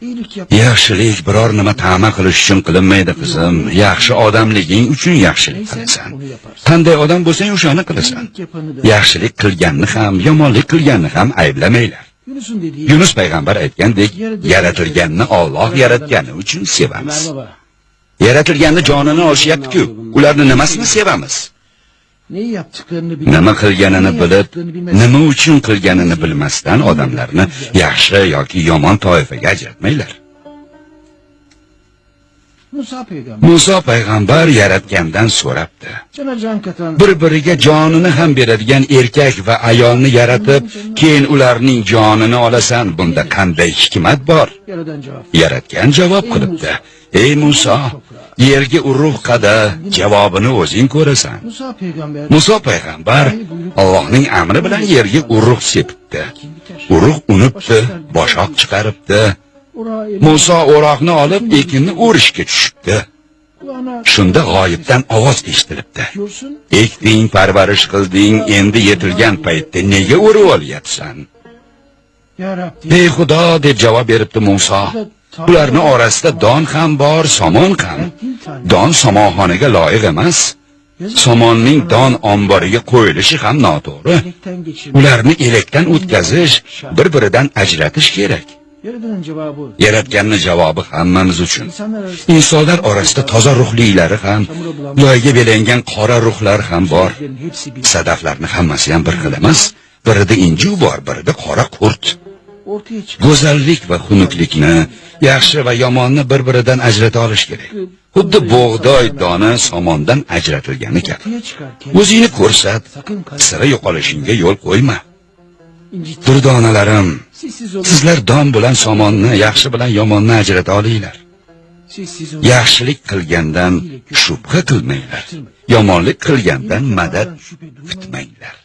Yaxshilik biror nima ta'ma qilish uchun qilinmaydi qizim. Yaxshi odamliging uchun yaxshilik qilasan. Qanday odam bo'lsang o'shani qilasan. Yaxshilik qilganni ham, yomonlik qilganni ham ayblamaylar. Yunus payg'ambar aytgandek, yaratilganni Alloh yaratgani uchun sevamiz. Yaratilganni jonini olishyapti-ku. Ularni nimasini sevamiz? Nima qilganini bilib, nima uchun qilganini bilmasdan odamlarni yaxshi yoki yomon toifaga. Musa peygamber. Musa payg'ambar yaratgandan so'rabdi. Bir-biriga jonini ham beradigan erkak va ayolni yaratib, keyin ularning jonini olasan. Bunda qanday hikmat bor? Yaratgan javob qilibdi. Ey Musa, yerga urug' qada, javobini o'zing ko'rasan. Musa payg'ambar Allohning amri bilan yerga urug' sepibdi. Urug' unibdi, boshoq chiqaribdi. Musa o'roqni olib ekinni o'rishga tushibdi. Shunda g'oyibdan ovoz eshitilibdi. Ekding, parvarish qilding, endi yetilgan paytda nega o'rib olyapsan? Ey Xudo deb javob beribdi Musa. Ularning orasida don ham bor, somon ham. Don somonxonaga loyiq emas. Somonning don omboriga qo'yilishi ham noto'g'ri. Ularni elakdan o'tkazish, bir-biridan ajratish kerak. Yaratganni javobi hammamiz uchun. Insonlar orasida toza ruhlilari ham, loyga belangan qora ruhlar ham bor. Sadaflarni hammasi ham bir xil emas. Birida inju bor, birida qora qurt. Go'zallik va xunuklikni, yaxshi va yomonni bir-biridan ajrata olish kerak. Xuddi bug'doy dona somondan ajratilgani kabi. O'zingni ko'rsat, sira yo'qolishingga yo'l qo'yma. Durdonalarim, sizlar don bilan somonni, yaxshi bilan yomonni ajrata olinglar. Yaxshilik qilgandan shubha qilmanglar. Yomonlik qilgandan madad kutmanglar.